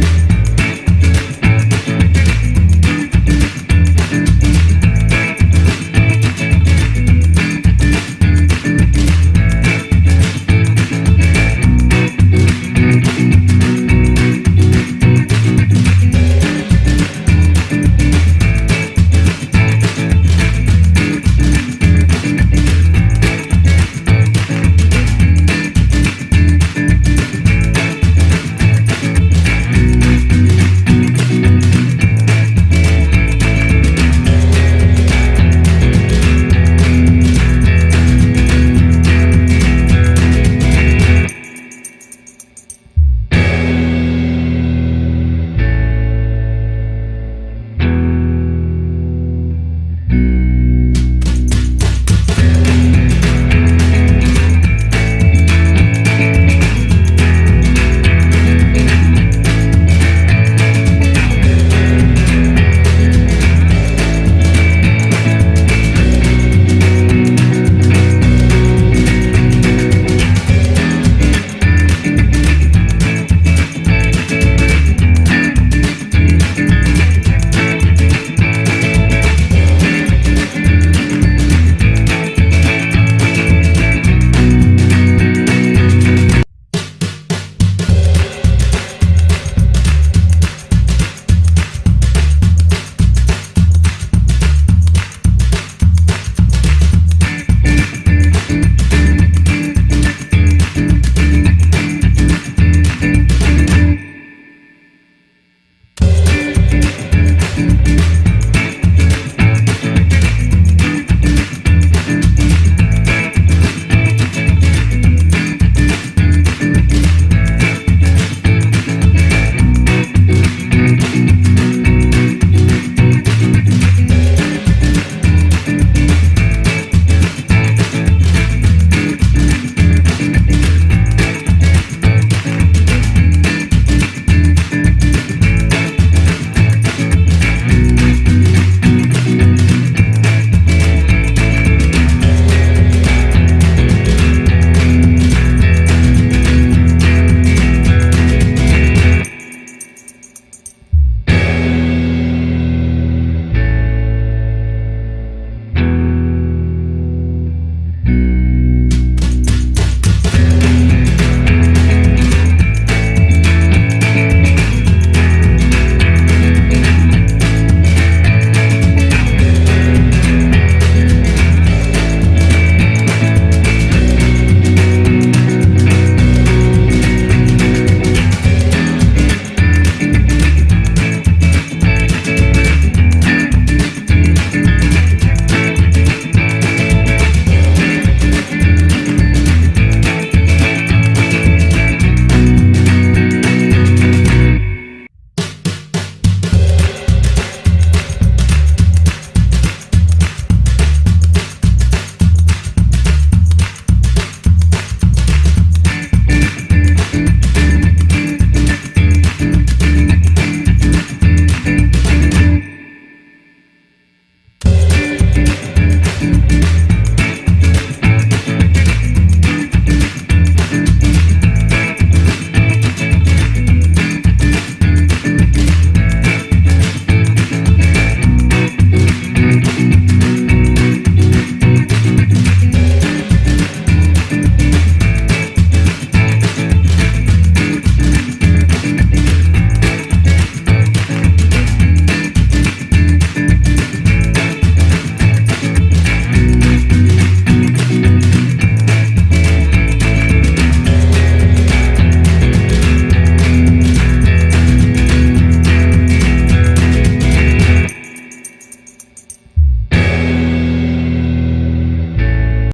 you